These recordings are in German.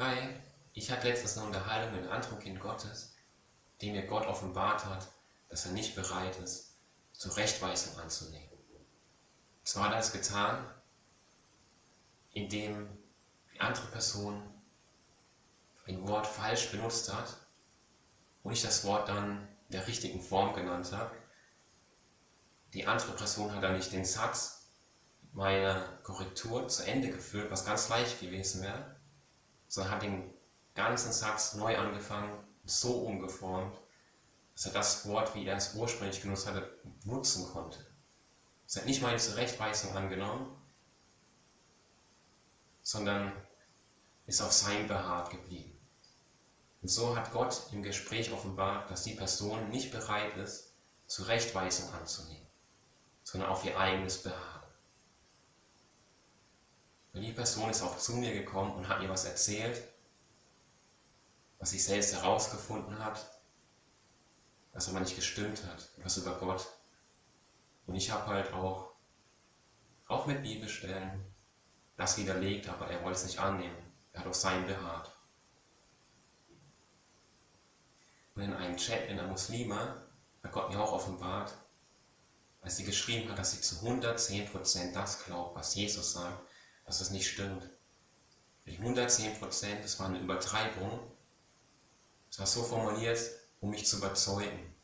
Hi, ich hatte letztens eine Unterhaltung mit einem anderen Kind Gottes, dem mir Gott offenbart hat, dass er nicht bereit ist, zur Rechtweisung anzunehmen. Zwar hat er es getan, indem die andere Person ein Wort falsch benutzt hat und ich das Wort dann in der richtigen Form genannt habe. Die andere Person hat dann nicht den Satz meiner Korrektur zu Ende geführt, was ganz leicht gewesen wäre, sondern hat den ganzen Satz neu angefangen, so umgeformt, dass er das Wort, wie er es ursprünglich genutzt hatte, nutzen konnte. Es hat nicht meine Zurechtweisung angenommen, sondern ist auf sein beharrt geblieben. Und so hat Gott im Gespräch offenbart, dass die Person nicht bereit ist, Zurechtweisung anzunehmen, sondern auf ihr eigenes Beharren. Die Person ist auch zu mir gekommen und hat mir was erzählt, was sie selbst herausgefunden hat, was aber nicht gestimmt hat, was über Gott. Und ich habe halt auch, auch mit Bibelstellen, das widerlegt, aber er wollte es nicht annehmen. Er hat auf sein beharrt. Und in einem Chat in der Muslima hat Gott mir auch offenbart, als sie geschrieben hat, dass sie zu 110% das glaubt, was Jesus sagt, dass es nicht stimmt. Die 110%, das war eine Übertreibung. Es war so formuliert, um mich zu überzeugen.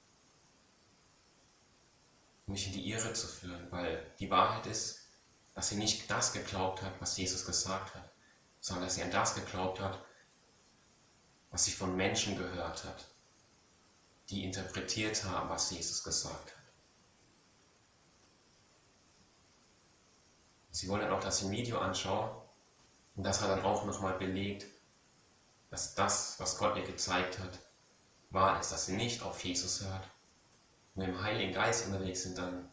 Um mich in die Irre zu führen, weil die Wahrheit ist, dass sie nicht das geglaubt hat, was Jesus gesagt hat, sondern dass sie an das geglaubt hat, was sie von Menschen gehört hat, die interpretiert haben, was Jesus gesagt hat. Sie wollen dass ich ein Video anschaue. Und das hat dann auch nochmal belegt, dass das, was Gott ihr gezeigt hat, wahr ist, dass sie nicht auf Jesus hört. Und im Heiligen Geist unterwegs sind, dann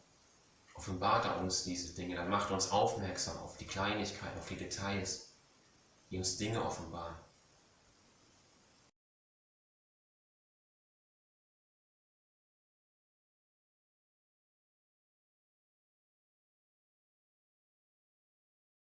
offenbart er uns diese Dinge, dann macht er uns aufmerksam auf die Kleinigkeiten, auf die Details, die uns Dinge offenbaren.